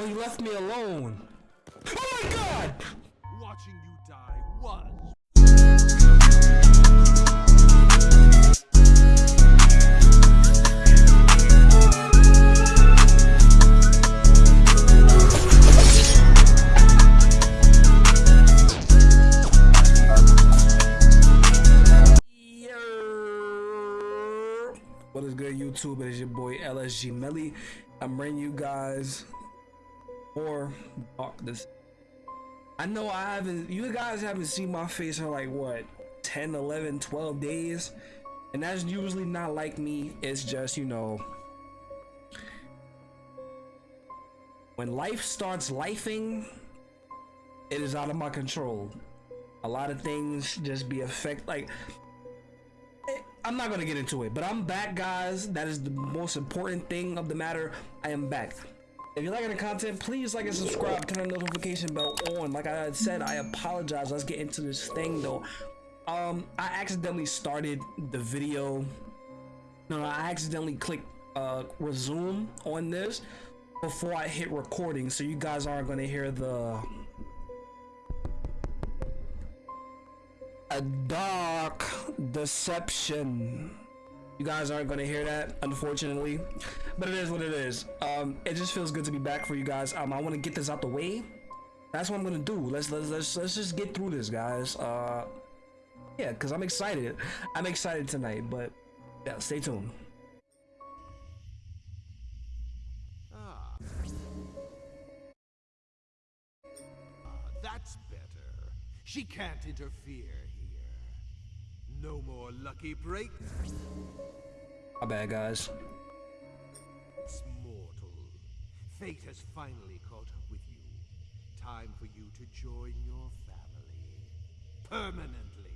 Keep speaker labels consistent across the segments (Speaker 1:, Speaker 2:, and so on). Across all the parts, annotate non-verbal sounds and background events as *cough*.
Speaker 1: Oh, he left me alone. Oh my god!
Speaker 2: Watching you die was
Speaker 1: What is good, YouTube? It is your boy LSG Melly. I'm bringing you guys more darkness. I know I haven't, you guys haven't seen my face in like what, 10, 11, 12 days. And that's usually not like me. It's just, you know, when life starts lifing, it is out of my control. A lot of things just be affect like eh, I'm not gonna get into it, but I'm back, guys. That is the most important thing of the matter. I am back. If you're liking the content, please like and subscribe, turn the notification bell on. Like I said, I apologize. Let's get into this thing though. Um, I accidentally started the video. No, No, I accidentally clicked uh resume on this before I hit recording, so you guys aren't gonna hear the a dark deception. You guys aren't gonna hear that, unfortunately, but it is what it is. Um, it just feels good to be back for you guys. Um, I want to get this out the way. That's what I'm gonna do. Let's let's let's let's just get through this, guys. Uh, yeah, cause I'm excited. I'm excited tonight, but yeah, stay tuned.
Speaker 2: ah. That's better. She can't interfere. No more lucky breaks.
Speaker 1: My bad, guys.
Speaker 2: It's mortal. Fate has finally caught up with you. Time for you to join your family. Permanently.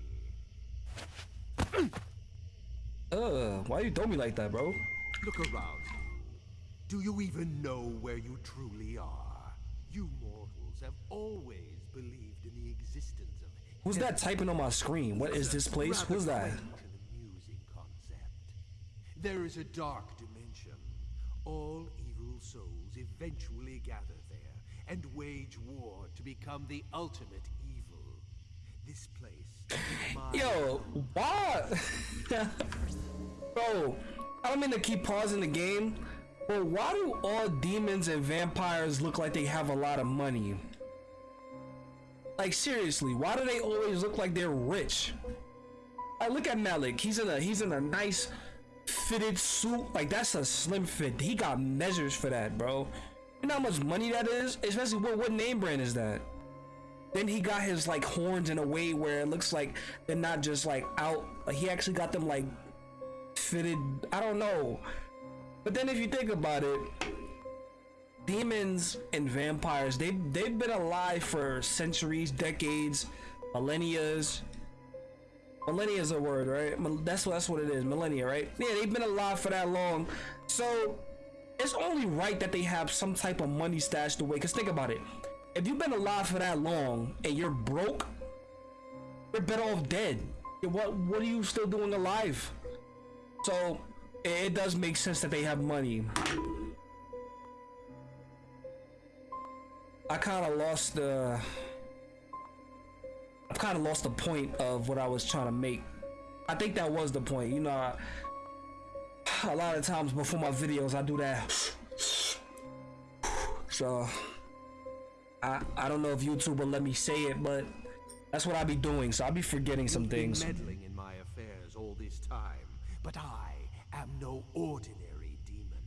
Speaker 2: *clears throat*
Speaker 1: Uh, why you throw me like that, bro?
Speaker 2: Look around you. Do you even know where you truly are? You mortals have always believed in the existence
Speaker 1: Who's that typing on my screen? What is this place? Who's that?
Speaker 2: quaint and amusing concept. There is a dark dimension. All evil souls eventually gather there and wage war to become the ultimate evil. This place
Speaker 1: Yo, why? *laughs* Bro, I don't mean to keep pausing the game, but why do all demons and vampires look like they have a lot of money? Like seriously, why do they always look like they're rich? I look at Malak. He's in a he's in a nice fitted suit. Like that's a slim fit. He got measures for that, bro. You know how much money that is? Especially what what name brand is that? Then he got his like horns in a way where it looks like they're not just like out. He actually got them like fitted. I don't know. But then if you think about it, demons and vampires they they've been alive for centuries, decades, millennias. Millennia is a word, right? That's what that's what it is. Millennia, right? Yeah, they've been alive for that long. So it's only right that they have some type of money stashed away. Cause think about it. If you've been alive for that long and you're broke, you're better off dead. What what are you still doing alive? So it does make sense that they have money. I kind of lost the. I've kind of lost the point of what I was trying to make. I think that was the point. You know, I, a lot of times before my videos, I do that. So, I I don't know if YouTube will let me say it, but that's what I be doing. So I'll be forgetting some things.
Speaker 2: meddling in my affairs all this time, but I am no ordinary demon.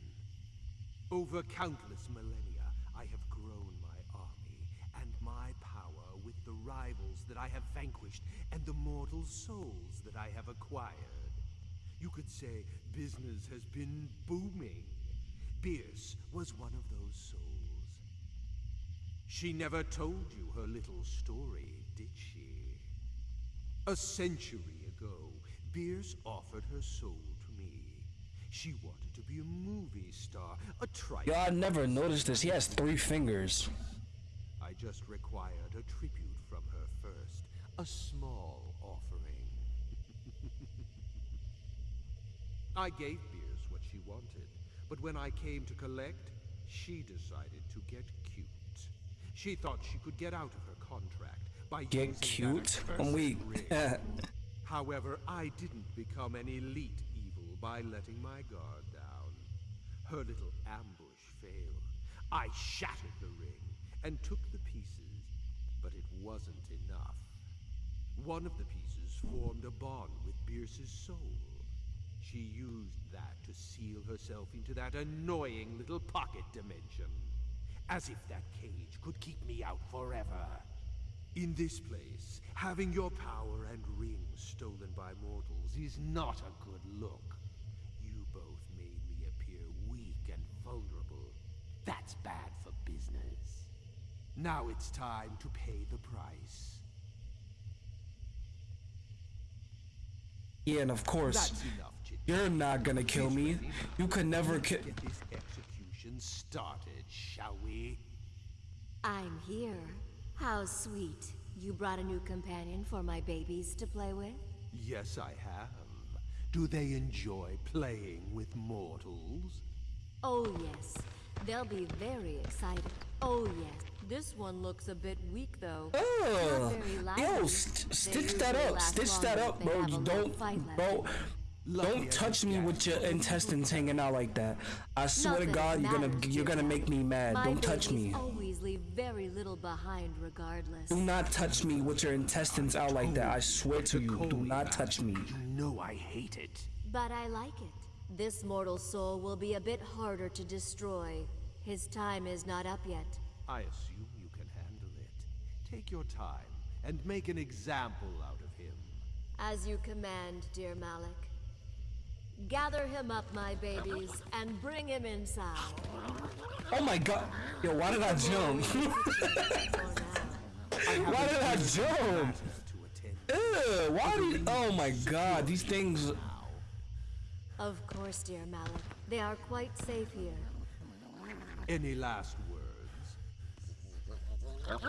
Speaker 2: Over countless millennia, I have grown my army and my power with the rivals that I have vanquished and the mortal souls that I have acquired. You could say business has been booming. Bierce was one of those souls. She never told you her little story, did she? A century ago, Bierce offered her soul to me. She wanted to be a movie star, a trite.
Speaker 1: Yo, I never noticed this. He has three fingers.
Speaker 2: I just required a tribute from her first, a small offering. *laughs* I gave Bierce what she wanted, but when I came to collect, she decided to get cute. She thought she could get out of her contract by
Speaker 1: Get
Speaker 2: using
Speaker 1: cute?
Speaker 2: that
Speaker 1: I'm weak.
Speaker 2: accursed ring. However, I didn't become an elite evil by letting my guard down. Her little ambush failed. I shattered the ring and took the pieces, but it wasn't enough. One of the pieces formed a bond with Bierce's soul. She used that to seal herself into that annoying little pocket dimension. As if that cage could keep me out forever. In this place, having your power and rings stolen by mortals is not a good look. You both made me appear weak and vulnerable. That's bad for business. Now it's time to pay the price.
Speaker 1: Yeah, and of course,
Speaker 2: enough,
Speaker 1: you're not gonna kill me. You could never kill.
Speaker 2: Get this execution started, shall we?
Speaker 3: I'm here. How sweet. You brought a new companion for my babies to play with?
Speaker 2: Yes, I have. Do they enjoy playing with mortals?
Speaker 3: Oh, yes. They'll be very excited. Oh, yes. This one looks a bit weak, though.
Speaker 1: Oh,
Speaker 3: Not very lively.
Speaker 1: yo, st- stitch that up, stitch that up, bro.
Speaker 3: they have
Speaker 1: You don't, bro. Don't touch me with your intestines hanging out like that. I swear
Speaker 3: Not
Speaker 1: to God, you're gonna you're gonna make me mad.
Speaker 3: My
Speaker 1: Don't touch me.
Speaker 3: always leave very little behind regardless.
Speaker 1: Do not touch me with your intestines out like that. I swear to you, do not touch me.
Speaker 2: You know I hate it.
Speaker 3: But I like it. This mortal soul will be a bit harder to destroy. His time is not up yet.
Speaker 2: I assume you can handle it. Take your time and make an example out of him.
Speaker 3: As you command, dear Malak. Gather him up, my babies, and bring him inside.
Speaker 1: Oh my God, yo, why did I jump? *laughs* Why did I jump? Ew, why did? Oh my God, these things.
Speaker 3: Of course, dear Malak. They are quite safe here.
Speaker 2: any last words?
Speaker 1: Ugh.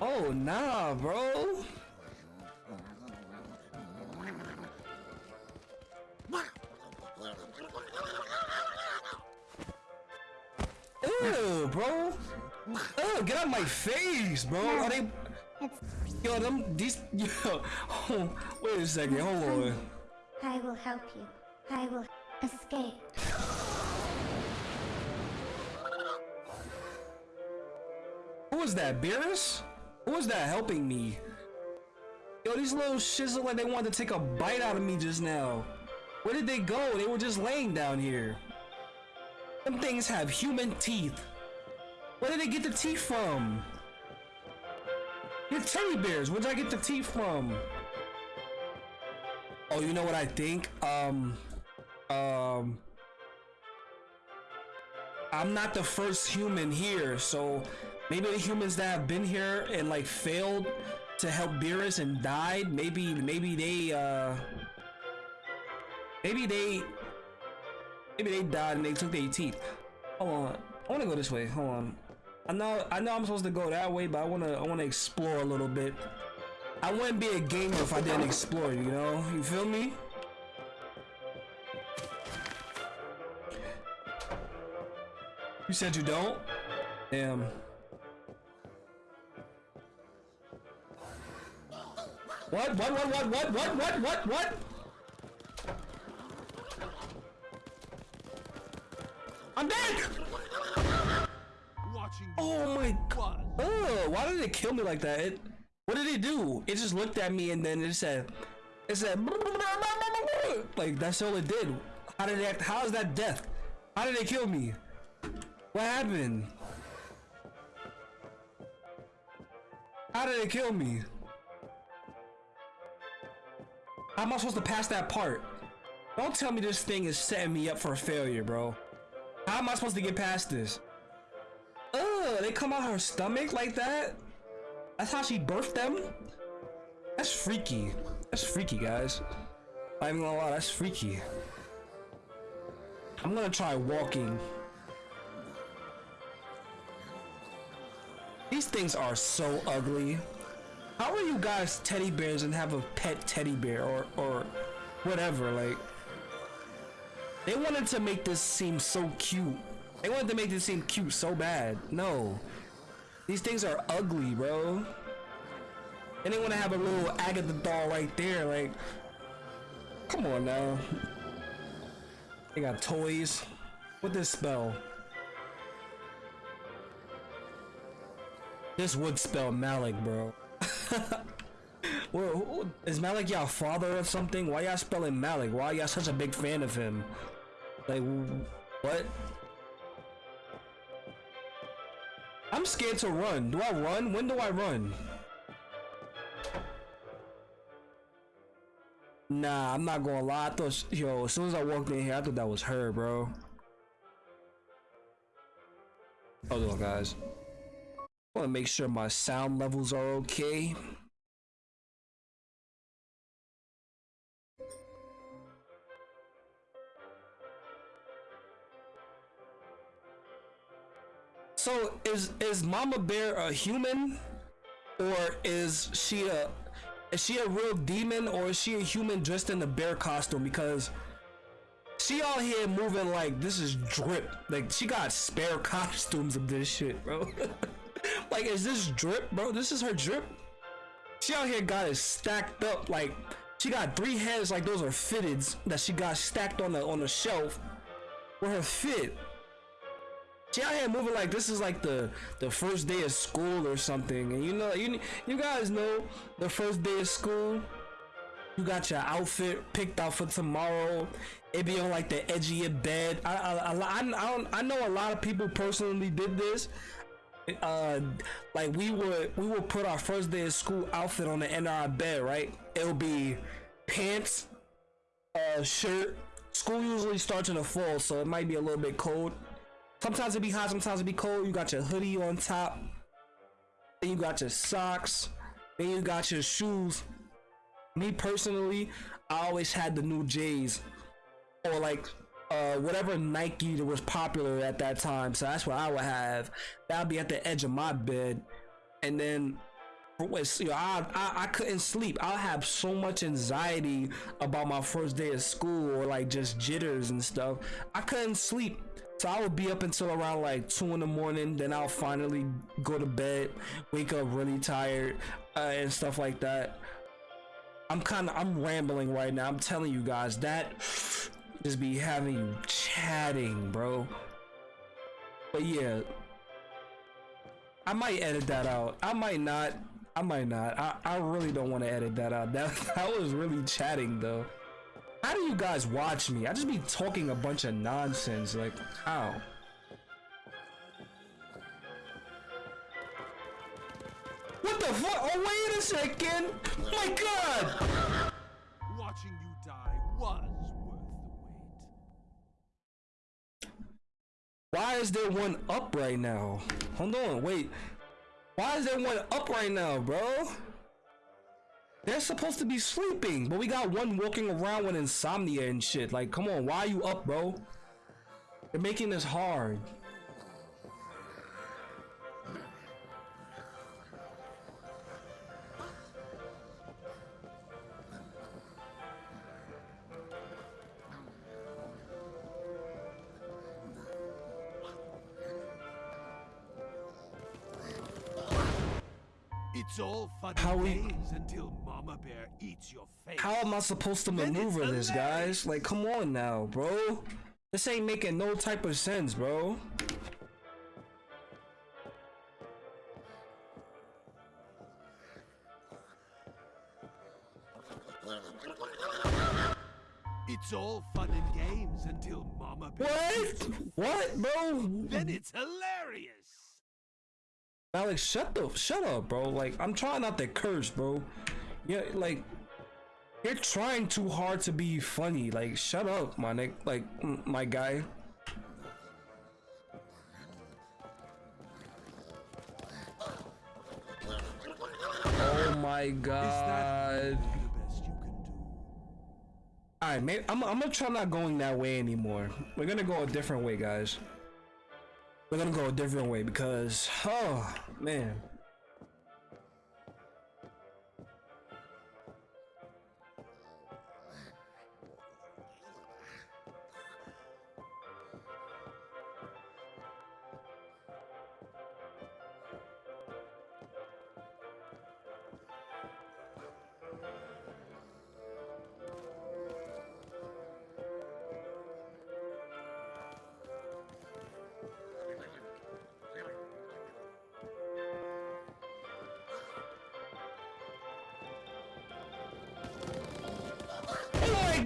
Speaker 1: Oh nah, bro. Ew, bro. Ugh, get out my face, bro. Are they? Yo, them these. *laughs* Yo, oh, wait a second. Hold on.
Speaker 4: Will help you. I will escape.
Speaker 1: Who was that, Beerus? Who was that helping me? Yo, these little shits look like they wanted to take a bite out of me just now. Where did they go? They were just laying down here. Them things have human teeth. Where did they get the teeth from? They're teddy bears. Where'd I get the teeth from? Oh, you know what I think? Um, um, I'm not the first human here, so maybe the humans that have been here and like failed to help Beerus and died, maybe maybe they uh maybe they maybe they died and they took their teeth. Hold on. I wanna go this way. Hold on. I know I know I'm supposed to go that way, but I wanna I wanna explore a little bit. I wouldn't be a gamer if I didn't explore, you know? You feel me? You said you don't? Damn. What? What? What? What? What? What? What? What? What? I'm dead!
Speaker 2: Watching
Speaker 1: Oh my god. Oh, why did it kill me like that? It, what did it do? It just looked at me and then it said, it said, like that's all it did. How did it? How is that death? How did it kill me? What happened? How did it kill me? How am I supposed to pass that part? Don't tell me this thing is setting me up for a failure, bro. How am I supposed to get past this? Ugh, they come out her stomach like that? That's how she birthed them? That's freaky. That's freaky, guys. I'm even gonna lie, that's freaky. I'm gonna try walking. These things are so ugly. How are you guys teddy bears and have a pet teddy bear or or whatever. Like they wanted to make this seem so cute. They wanted to make this seem cute so bad. No, these things are ugly, bro. And they want to have a little Agatha doll right there. Like, come on now. They got toys. What this spell? This would spell Malak, bro. *laughs* well, who- is Malak y'all father or something? Why y'all spelling Malak? Why y'all such a big fan of him? Like, what? I'm scared to run. Do I run? When do I run? Nah, I'm not gonna lie. I thought, yo, as soon as I walked in here, I thought that was her, bro. Hold on, guys. I want to make sure my sound levels are okay. So is is Mama Bear a human, or is she a is she a real demon, or is she a human dressed in a bear costume? Because she out here moving like this is drip. Like she got spare *laughs* costumes of this shit, bro. *laughs* like is this drip, bro? This is her drip. She out here got it stacked up like she got three heads like those are fitteds that she got stacked on the on the shelf with her fit. She out here moving like this is like the the first day of school or something. And you know you you guys know the first day of school. You got your outfit picked out for tomorrow. It be on like the edge of your bed. I I, I, I, don't, I know a lot of people personally did this. Uh, like we would we would put our first day of school outfit on the end of our bed, right? It'll be pants, uh, shirt. School usually starts in the fall, so it might be a little bit cold. Sometimes it be hot, sometimes it be cold. You got your hoodie on top. Then you got your socks. Then you got your shoes. Me personally, I always had the new J's or like uh whatever Nike that was popular at that time. So that's what I would have. That'd be at the edge of my bed, and then. was- You know, I, I I couldn't sleep. I'll have so much anxiety about my first day of school or like just jitters and stuff. I couldn't sleep. So I would be up until around like two in the morning. Then I'll finally go to bed, wake up really tired, uh, and stuff like that. I'm kind of I'm rambling right now. I'm telling you guys that just be having you chatting, bro. But yeah, I might edit that out. I might not. I might not. I, I really don't want to edit that out. That *laughs* that was really chatting though. How do you guys watch me? I just be talking a bunch of nonsense. Like how? What the fuck? Oh wait a second! My God!
Speaker 2: Watching you die was worth the wait.
Speaker 1: Why is there one up right now? Hold on, wait. Why is there one up right now, bro? They're supposed to be sleeping, but we got one walking around with insomnia and shit. Like, come on, why are you up, bro? They're making this hard.
Speaker 2: It's all fun
Speaker 1: How we-
Speaker 2: until Bear eats your face.
Speaker 1: How am I supposed to maneuver this, guys? Like, come on now, bro. This ain't making no type of sense, bro.
Speaker 2: It's all fun and games until Mama
Speaker 1: What? What, bro?
Speaker 2: Then it's hilarious.
Speaker 1: Alex, shut the shut up, bro. Like I'm trying not to curse, bro. Yeah, like you're trying too hard to be funny. Like shut up, my nick. Like my guy. Oh my god.
Speaker 2: Is that really the best you can do?
Speaker 1: All right, man. I'm, I'm gonna try not going that way anymore. We're gonna go a different way, guys. We're gonna go a different way because, oh man.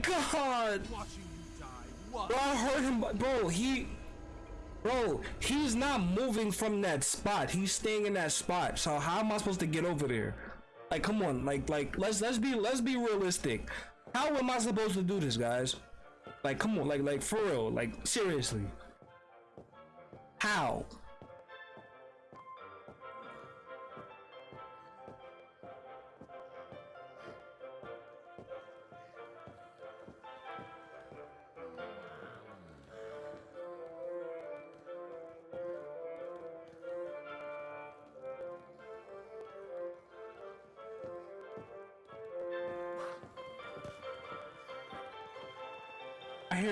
Speaker 1: God!
Speaker 2: Watching you die was
Speaker 1: Bro, I heard him, bro. He, bro, he's not moving from that spot. He's staying in that spot. So how am I supposed to get over there? Like, come on, like, like, let's let's be let's be realistic. How am I supposed to do this, guys? Like, come on, like, like for real, like seriously. How?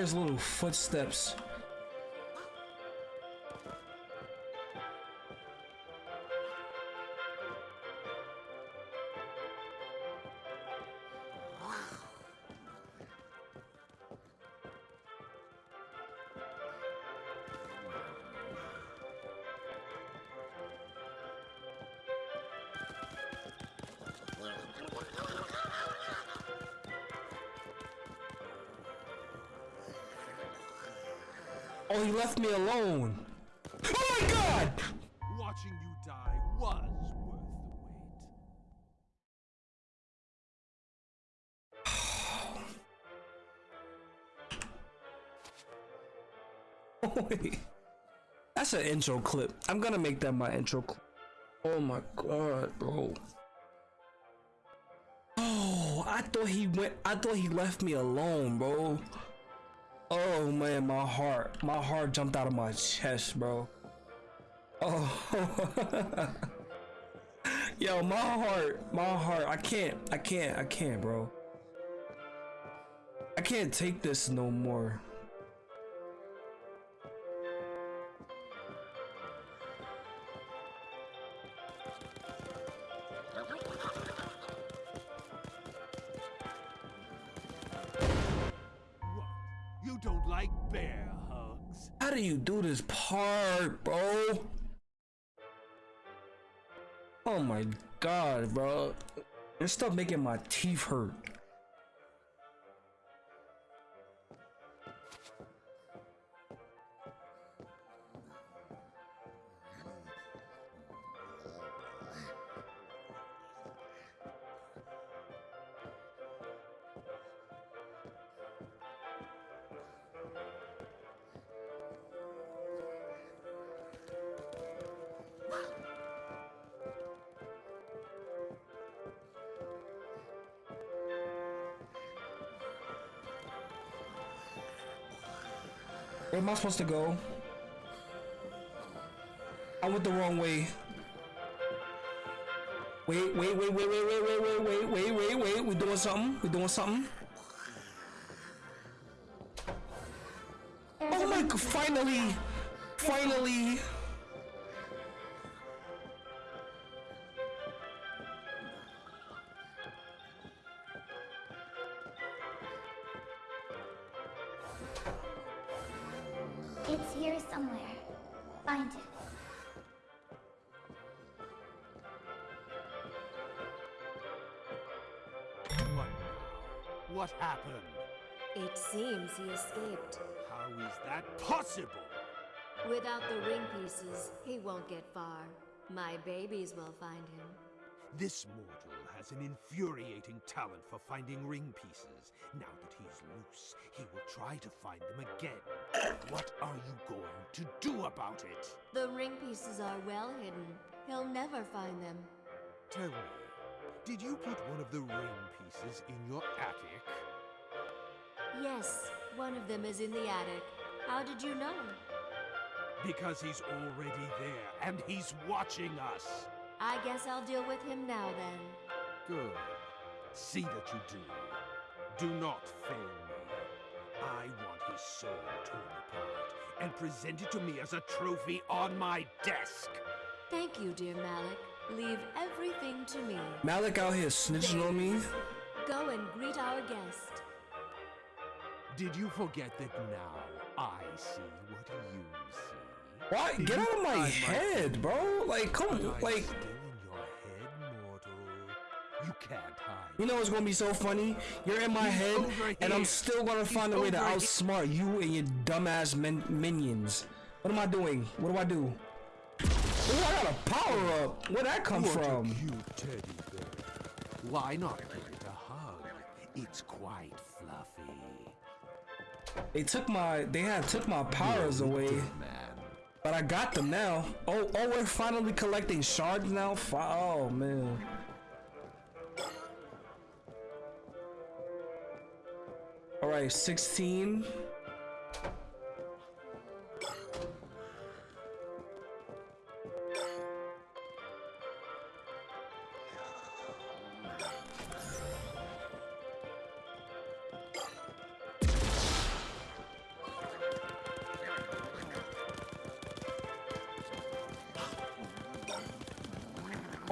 Speaker 1: There's little footsteps Oh, he left me alone. Oh my god!
Speaker 2: watching you die was worth the wait. *laughs*
Speaker 1: Oh, wait. That's an intro clip. I'm gonna make that my intro clip. Oh my god, bro. Oh, I thought he went. I thought he left me alone, bro. Oh man, my heart, my heart jumped out of my chest, bro. Oh, *laughs* yo, my heart, my heart. I can't, I can't, I can't, bro. I can't take this no more. Part, bro? Oh my god, bro. This stuff making my teeth hurt. Where am I supposed to go? I went the wrong way. Wait, wait, wait, wait, wait, wait, wait, wait, wait, wait, wait, wait. We doing something? We doing something?
Speaker 2: That possible?
Speaker 3: Without the ring pieces, he won't get far. My babies will find him.
Speaker 2: This mortal has an infuriating talent for finding ring pieces. Now that he's loose, he will try to find them again. *coughs* What are you going to do about it?
Speaker 3: The ring pieces are well hidden. He'll never find them.
Speaker 2: Tell me, did you put one of the ring pieces in your attic?
Speaker 3: Yes, one of them is in the attic. How did you know?
Speaker 2: Because he's already there, and he's watching us.
Speaker 3: I guess I'll deal with him now then.
Speaker 2: Good. See that you do. Do not fail me. I want his soul torn apart and presented to me as a trophy on my desk.
Speaker 3: Thank you, dear Malak. Leave everything to me.
Speaker 1: Malak out here snitching on me.
Speaker 3: Go and greet our guest.
Speaker 2: Did you forget that now I see what you see?
Speaker 1: Why? Get out of my
Speaker 2: I
Speaker 1: head, bro. Like, come on. Like,
Speaker 2: still in your head, mortal. You can't hide.
Speaker 1: You know what's gonna be so funny? You're in my head, and I'm still gonna find a way to outsmart you and your dumbass min- minions. What am I doing? What do I do? Oh, I got a power up. Where'd that come
Speaker 2: What
Speaker 1: from?
Speaker 2: a cute teddy bear. Why not give it a hug? It's quite.
Speaker 1: They took my, they had took my powers away, but I got them now. Oh, oh, we're finally collecting shards now. Oh man. All right, 16.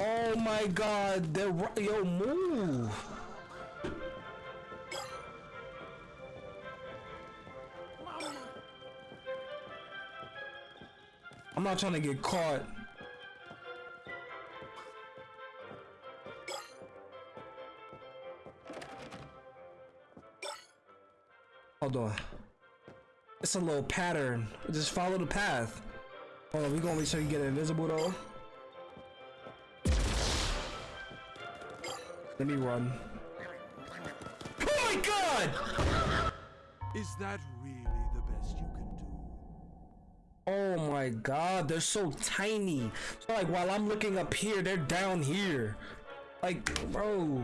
Speaker 1: Oh my god, they're ri- yo move. I'm not trying to get caught. Hold on. It's a little pattern. Just follow the path. Hold on, we gonna make sure you get invisible though. Let me run. Oh my god!
Speaker 2: Is that really the best you can do?
Speaker 1: Oh my god, they're so tiny. So like while I'm looking up here, they're down here. Like, bro.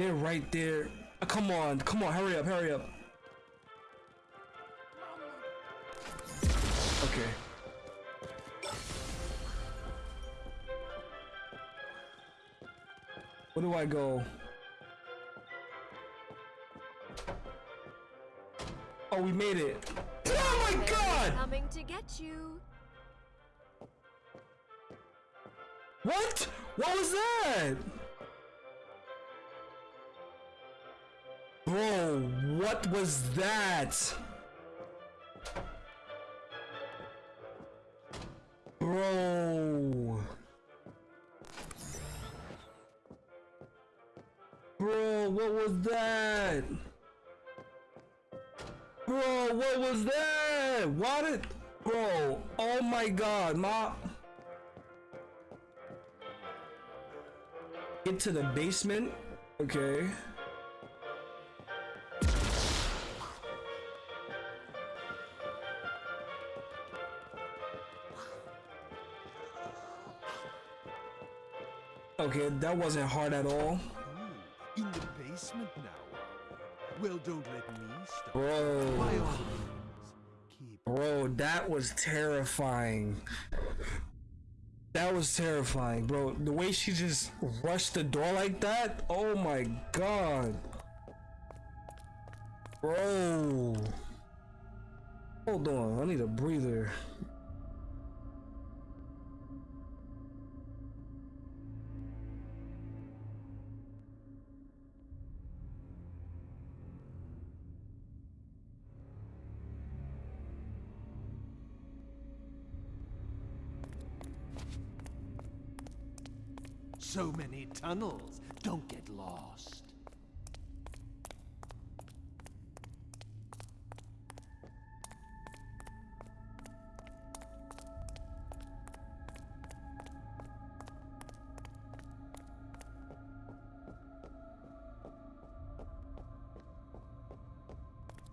Speaker 1: They're right there. Uh, Come on, come on, hurry up, hurry up. Okay. Where do I go? Oh, we made it. Oh my god!
Speaker 3: Coming to get you.
Speaker 1: What? What was that? Bro, what was that? Bro. Bro, what was that? Bro, what was that? What did... Bro, oh my god, my... Get to the basement? Okay. Okay, that wasn't hard at all.
Speaker 2: In the basement now. Well, don't let me stop.
Speaker 1: Bro.
Speaker 2: all means, keep
Speaker 1: Bro, that was terrifying. That was terrifying, bro. The way she just rushed the door like that. Oh my god. Bro. Hold on, I need a breather.
Speaker 2: So many tunnels. Don't get lost.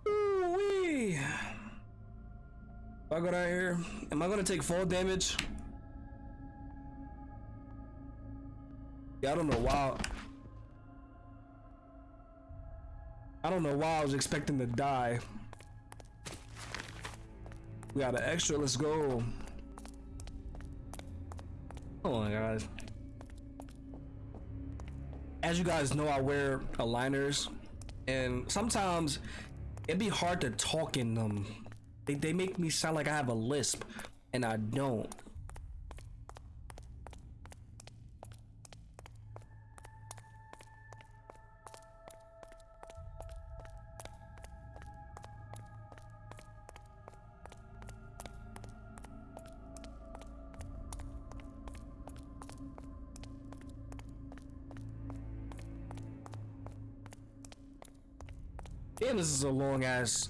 Speaker 1: Ooh-wee. If I go down here, am I gonna take fall damage? Yeah, I don't know why. I don't know why I was expecting to die. We got an extra. Let's go. Hold on, guys. As you guys know, I wear aligners, and sometimes it'd be hard to talk in them. They, they make me sound like I have a lisp, and I don't. Damn, this is a long ass.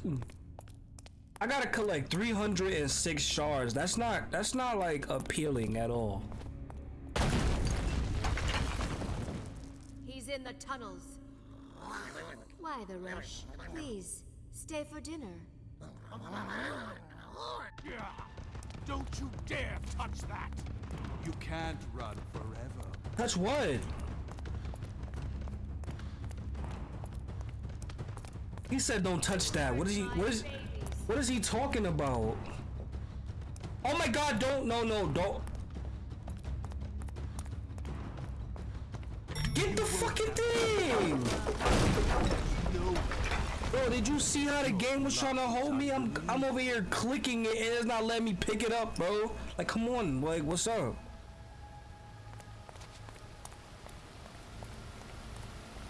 Speaker 1: I gotta collect 306 shards. That's not. That's not like appealing at all.
Speaker 3: He's in the tunnels. Why the rush? Please, stay for dinner.
Speaker 2: Don't you dare touch that! You can't run forever.
Speaker 1: Touch what? He said don't touch that. What is he what is what is he talking about? Oh my god, don't no no don't Get the fucking thing! Bro, did you see how the game was trying to hold me? I'm I'm over here clicking it and it's not letting me pick it up, bro. Like come on, like what's up?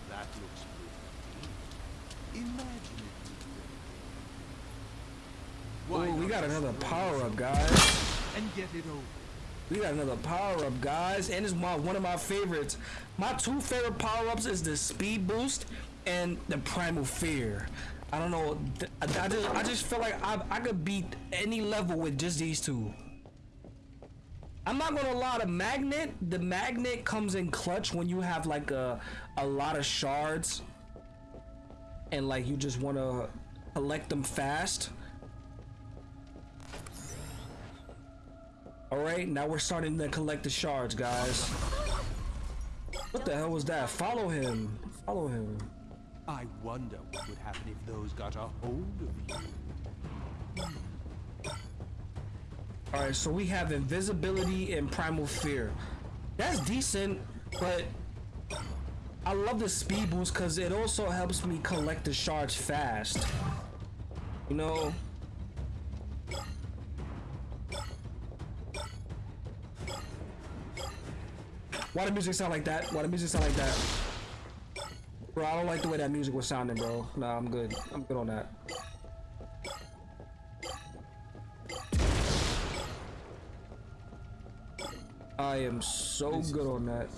Speaker 2: That looks pretty. Imagine if you
Speaker 1: Oh, we
Speaker 2: not
Speaker 1: got
Speaker 2: just
Speaker 1: another
Speaker 2: roll
Speaker 1: power up,
Speaker 2: some
Speaker 1: guys.
Speaker 2: And get it over.
Speaker 1: We got another power up, guys, and it's my one of my favorites. My two favorite power ups is the speed boost and the primal fear. I don't know. I, I just I just feel like I I could beat any level with just these two. I'm not gonna lie. The magnet, the magnet comes in clutch when you have like a a lot of shards, and like you just want to collect them fast. All right, now we're starting to collect the shards, guys. What the hell was that? Follow him. Follow him.
Speaker 2: I wonder what would happen if those got a hold of you.
Speaker 1: All right, so we have invisibility and primal fear. That's decent, but I love the speed boost because it also helps me collect the shards fast. You know. Why the music sound like that? Why the music sound like that? Bro, I don't like the way that music was sounding, bro. Nah, I'm good. I'm good on that. I am so good on that.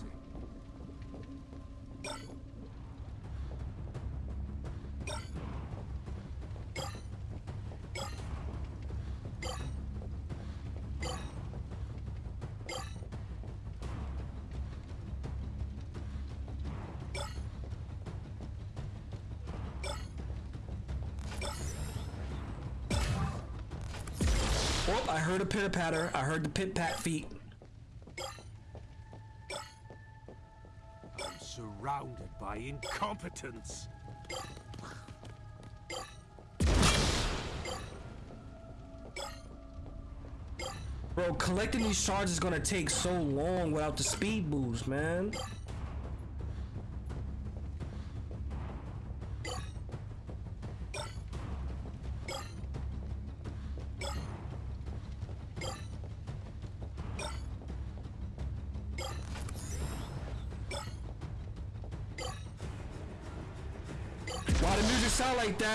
Speaker 1: Oh, I heard a pitter patter. I heard the pit pat feet.
Speaker 2: I'm surrounded by incompetence.
Speaker 1: Bro, collecting these shards is gonna take so long without the speed boost, man.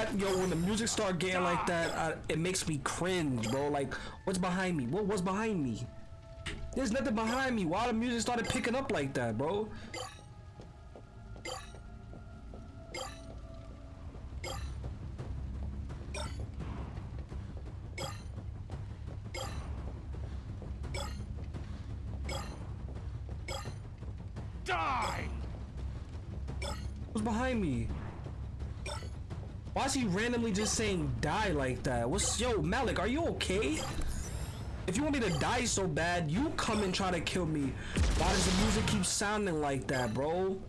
Speaker 1: That? Yo, when the music start getting like that, I, it makes me cringe, bro. Like, what's behind me? What was behind me? There's nothing behind me. Why the music started picking up like that, bro? He randomly just saying die like that? What's yo Malak? Are you okay? If you want me to die so bad, you come and try to kill me. Why does the music keep sounding like that, bro?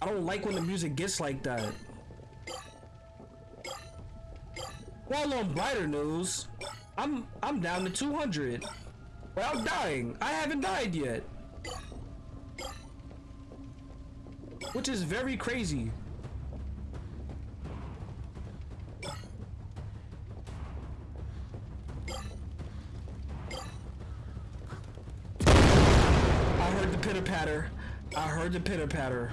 Speaker 1: I don't like when the music gets like that. Well, on brighter news, I'm I'm down to 200 without dying. I haven't died yet, which is very crazy. I heard the pitter patter.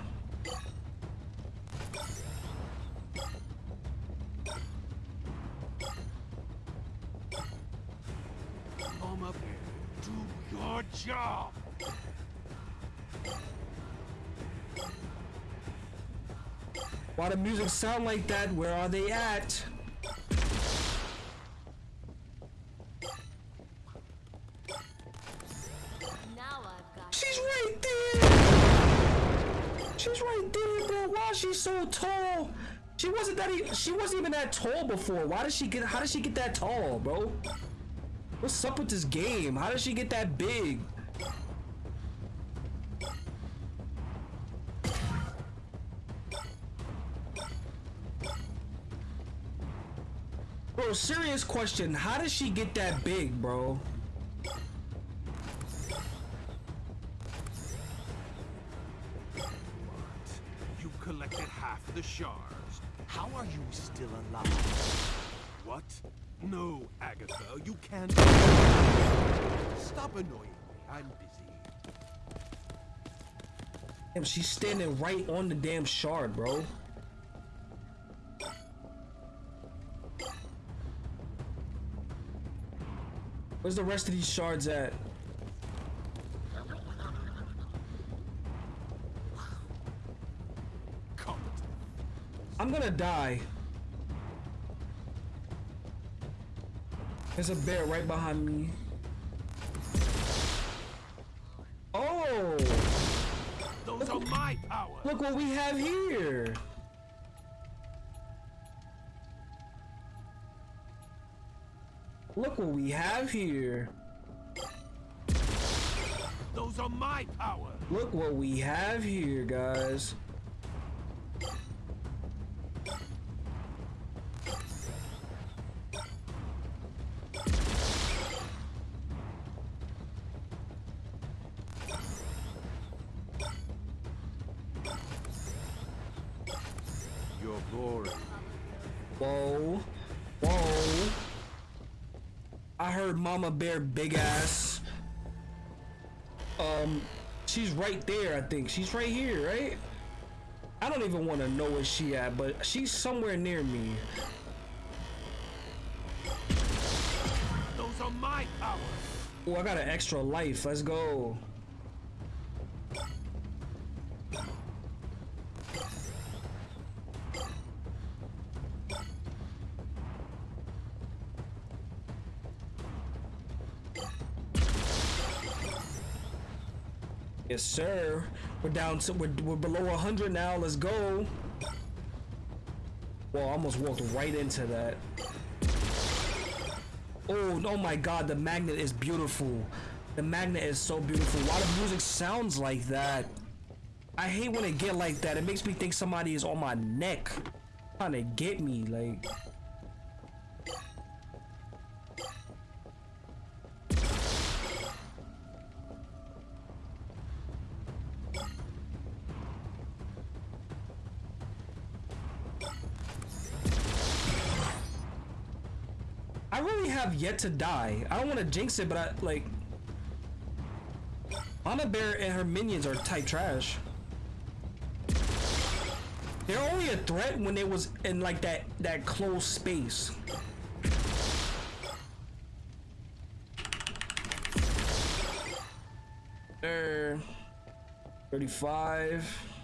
Speaker 2: Mama Bear, do your job!
Speaker 1: Why the music sound like that? Where are they at? She wasn't that. E she wasn't even that tall before. Why did she get? How did she get that tall, bro? What's up with this game? How did she get that big? Bro, serious question. How did she get that big, bro?
Speaker 2: You collected half the shards. How are you still alive? What? No, Agatha, you can't. Stop annoying me. I'm busy.
Speaker 1: Damn, she's standing right on the damn shard, bro. Where's the rest of these shards at?
Speaker 2: Come.
Speaker 1: I'm gonna die. There's a bear right behind me. Oh!
Speaker 2: Those are my powers.
Speaker 1: Look what we have here! Look what we have here.
Speaker 2: Those are my powers.
Speaker 1: Look what we have here, guys. Mama Bear big ass. Um, she's right there, I think. She's right here, right? I don't even want to know where she at, but she's somewhere near me.
Speaker 2: Those are my powers.
Speaker 1: Oh, I got an extra life. Let's go. Sir. We're down to we're, we're below 100 now. Let's go. Well, I almost walked right into that. Oh, oh my god, the magnet is beautiful. The magnet is so beautiful. Why the music sounds like that? I hate when it get like that. It makes me think somebody is on my neck. Trying to get me, like. Yet to die. I don't want to jinx it, but I like. Mama Bear and her minions are type trash. They're only a threat when they was in like that that closed space. There. 35.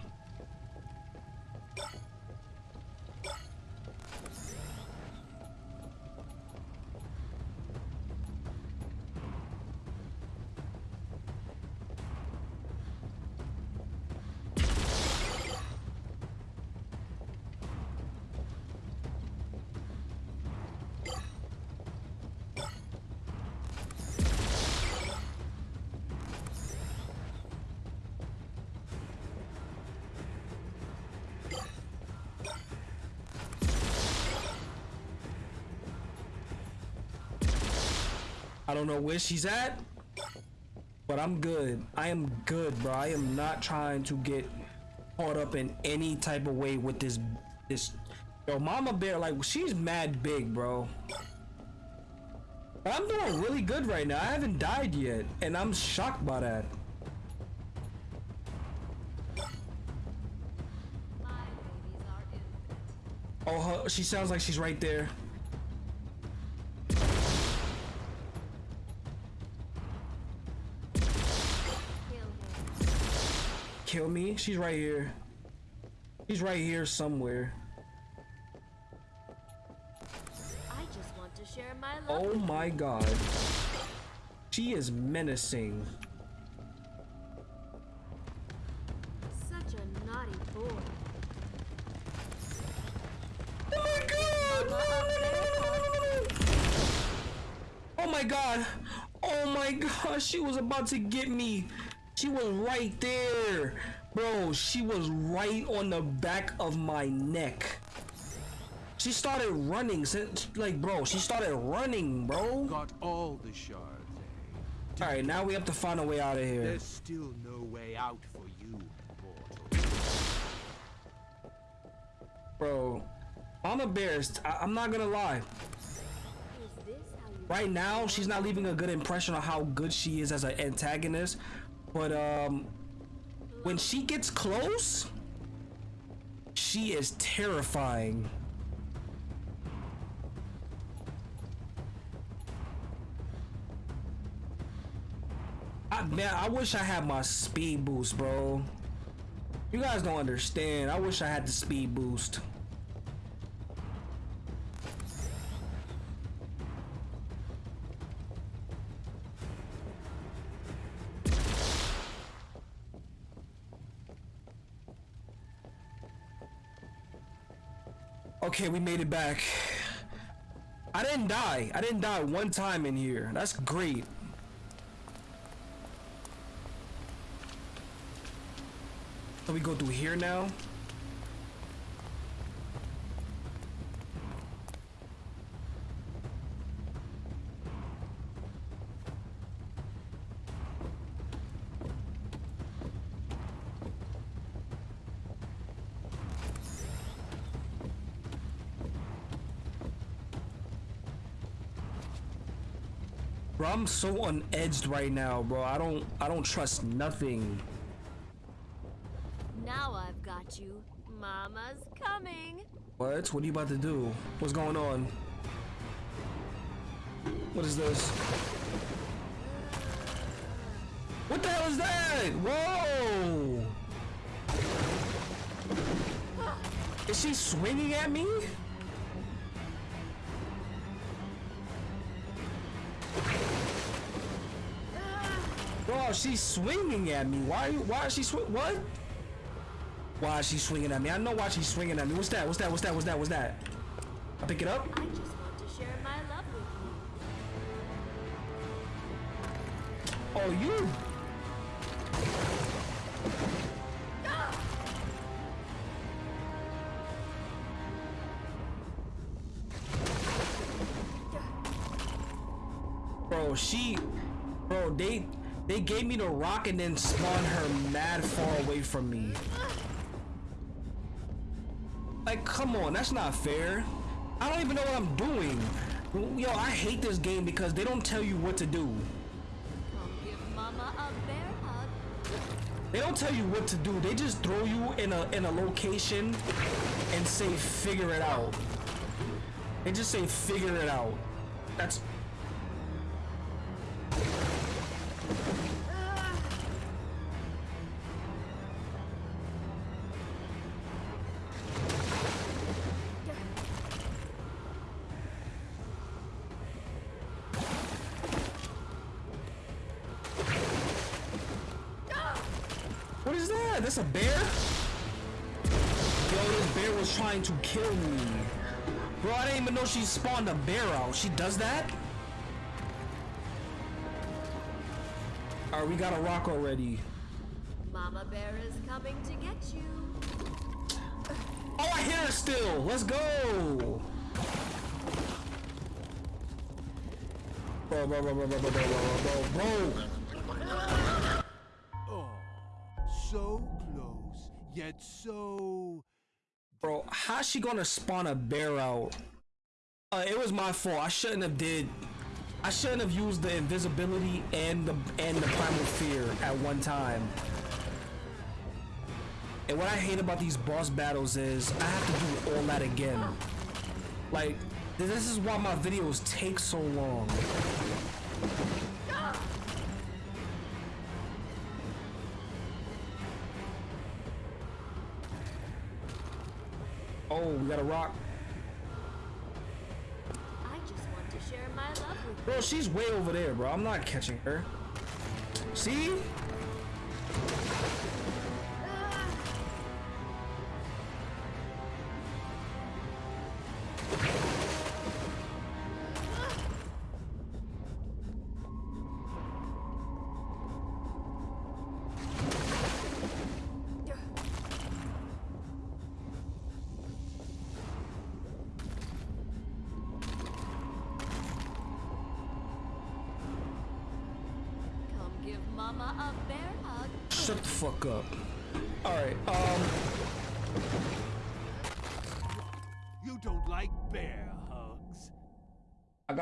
Speaker 1: I don't know where she's at, but I'm good. I am good, bro. I am not trying to get caught up in any type of way with this this yo mama bear like she's mad big bro but i'm doing really good right now i haven't died yet and i'm shocked by that
Speaker 3: My babies are innocent.
Speaker 1: oh her, she sounds like she's right there
Speaker 3: kill
Speaker 1: me she's right here she's right here somewhere
Speaker 3: I just want to share my love.
Speaker 1: oh my god she is menacing
Speaker 3: Such a naughty boy.
Speaker 1: Oh my god! No, no, no. Oh my god! Oh my god! She was about to get me. She was right there, bro. She was right on the back of my neck. She started running since, like, bro. She started running, bro.
Speaker 2: Got all the shards, eh?
Speaker 1: All right, now we have to find a way out of here.
Speaker 2: There's still no way out for you, mortal.
Speaker 1: Bro, Mama Bears, I- I'm not gonna lie.
Speaker 3: Is this how you
Speaker 1: Right now, she's not leaving a good impression on how good she is as an antagonist. But um, when she gets close, she is terrifying. I, man, I wish I had my speed boost, bro. You guys don't understand. I wish I had the speed boost. Okay, we made it back. I didn't die. I didn't die one time in here. That's great. So we go through here now. Bro, I'm so unedged right now, bro. I don't I don't trust nothing.
Speaker 3: Now I've got you. Mama's coming.
Speaker 1: What? What are you about to do? What's going on? What is this? What the hell is that? Whoa! Is she swinging at me? She's swinging at me. Why? Why is she swing? What? Why is she swinging at me? I know why she's swinging at me. What's that? What's that? What's that? What's that? What's that? I pick it up.
Speaker 3: I just want to share my love with you.
Speaker 1: Oh, you. Gave me the rock and then spawned her mad far away from me. Like, come on, that's not fair. I don't even know what I'm doing. Yo, I hate this game because they don't tell you what to do. They don't tell you what to do. They just throw you in a in a location and say figure it out. They just say figure it out. That's is a bear? Yo, this bear was trying to kill me. Bro, I didn't even know she spawned a bear out. She does that? Alright, we got a rock already.
Speaker 3: Mama bear is coming to get you.
Speaker 1: Oh, I hear her still. Let's go. Bro, bro, bro, bro, bro, bro, bro, bro, bro.
Speaker 2: Yet so.
Speaker 1: Bro, how's she gonna spawn a bear out? Uh, it was my fault. I shouldn't have did. I shouldn't have used the invisibility and the and the primal fear at one time. And what I hate about these boss battles is I have to do all that again. Like, this is why my videos take so long. Oh, we got a rock.
Speaker 3: I just want to share my love with
Speaker 1: Bro, she's way over there, bro. I'm not catching her. See?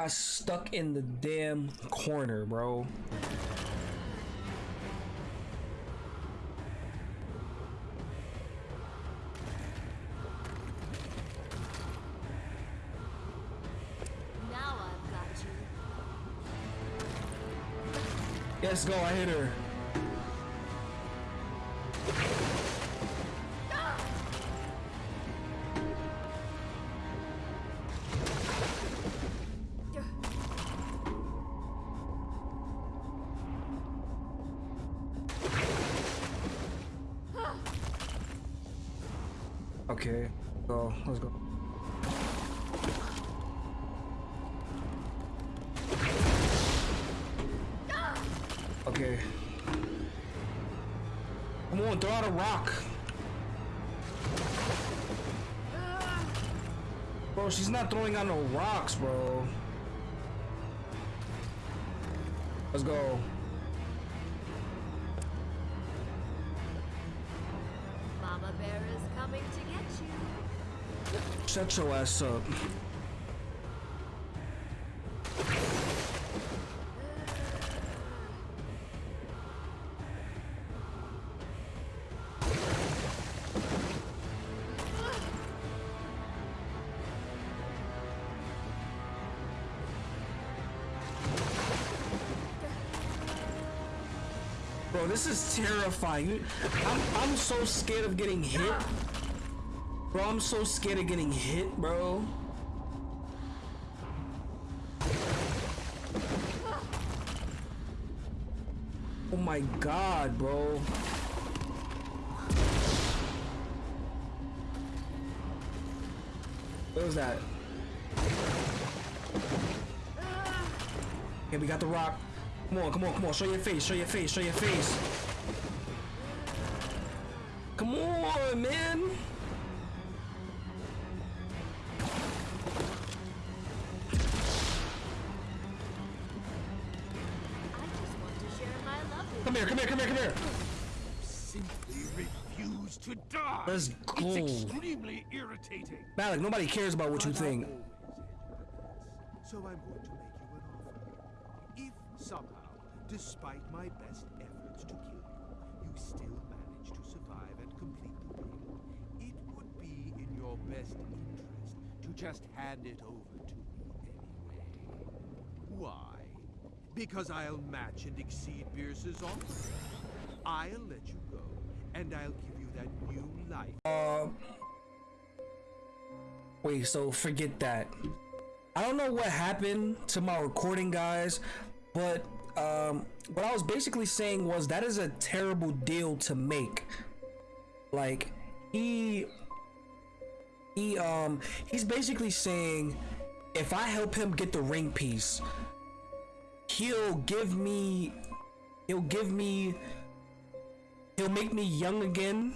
Speaker 1: Got stuck in the damn corner, bro.
Speaker 3: Now I've got you.
Speaker 1: Let's go, I hit her. Okay. Come on, throw out a rock. Bro, she's not throwing out no rocks, bro. Let's go. Shut your ass up. Bro, this is terrifying. I'm, I'm so scared of getting hit. Bro, I'm so scared of getting hit, bro. Oh my god, bro. What was that? Okay, we got the rock. Come on, come on, come on. Show your face, show your face, show your face. Come on, man. Here, come here, come here, come here.
Speaker 2: Simply refuse to die.
Speaker 1: Let's go.
Speaker 2: It's extremely irritating.
Speaker 1: Malak, nobody cares about what you
Speaker 2: But I
Speaker 1: think.
Speaker 2: always ended this. So I'm going to make you an offer. If somehow, despite my best efforts to kill you, you still manage to survive and complete the ring, it would be in your best interest to just hand it over to me anyway. Why? Because I'll match and exceed Bierce's offer. I'll let you go, and I'll give you that new life.
Speaker 1: Uh, wait, so forget that. I don't know what happened to my recording, guys, but um, what I was basically saying was that is a terrible deal to make. Like, he, he, um, he's basically saying if I help him get the ring piece, he'll give me, he'll give me he'll make me young again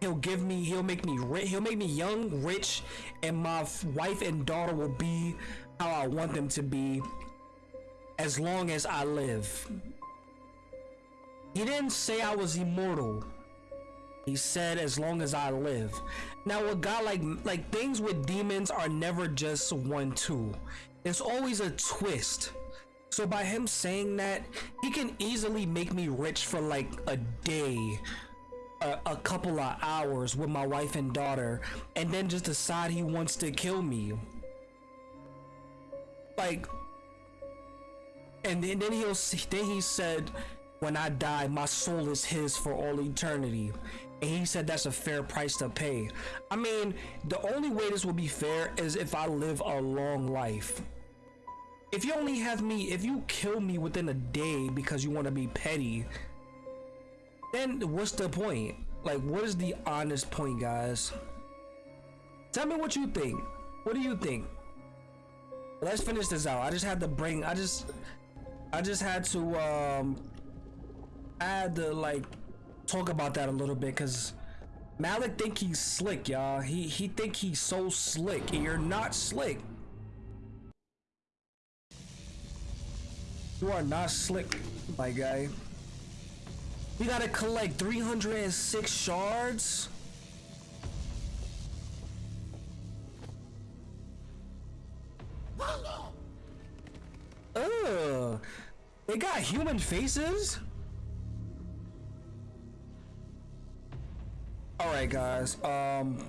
Speaker 1: he'll give me he'll make me rich he'll make me young rich and my wife and daughter will be how i want them to be as long as I live. He didn't say I was immortal. He said as long as I live. Now a guy like like things with demons are never just one two. It's always a twist. So by him saying that, he can easily make me rich for like a day, a, a couple of hours with my wife and daughter, and then just decide he wants to kill me. Like, and then, then he'll then he said, when I die, my soul is his for all eternity. And he said that's a fair price to pay. I mean, the only way this will be fair is if I live a long life. If you only have me, if you kill me within a day because you want to be petty, then what's the point? Like, what is the honest point, guys? Tell me what you think. What do you think? Let's finish this out. I just had to bring. I just, I just had to. Um, I had to like talk about that a little bit because Malak think he's slick, y'all. He he think he's so slick, and you're not slick. You are not slick, my guy. We gotta collect 306 shards. Ugh. They got human faces? Alright guys, um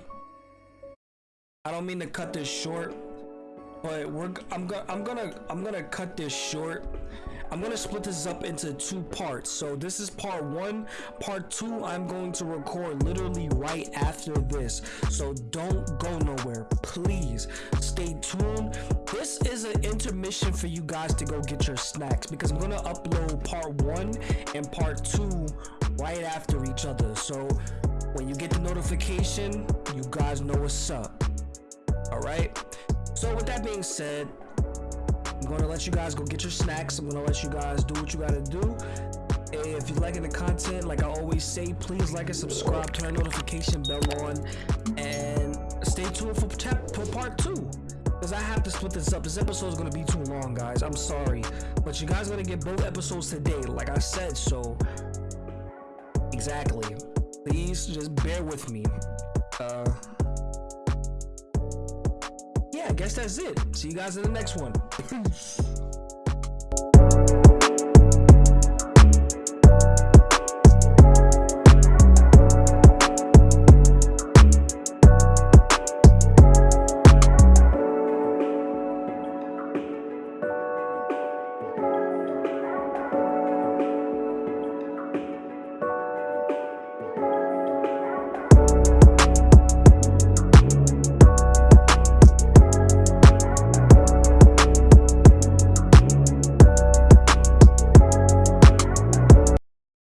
Speaker 1: I don't mean to cut this short, but we're I'm gonna I'm gonna I'm gonna cut this short. I'm gonna split this up into two parts. So this is part one. Part two, I'm going to record literally right after this. So don't go nowhere. Please stay tuned. This is an intermission for you guys to go get your snacks because I'm gonna upload part one and part two right after each other. So when you get the notification, you guys know what's up. Alright? So with that being said, I'm gonna let you guys go get your snacks. I'm gonna let you guys do what you gotta do. If you're liking the content, like I always say, please like and subscribe, turn notification bell on, and stay tuned for, for part two. Because I have to split this up. This episode is gonna be too long, guys. I'm sorry. But you guys are gonna get both episodes today, like I said, so exactly. Please just bear with me. Uh yeah, I guess that's it. See you guys in the next one. Peace.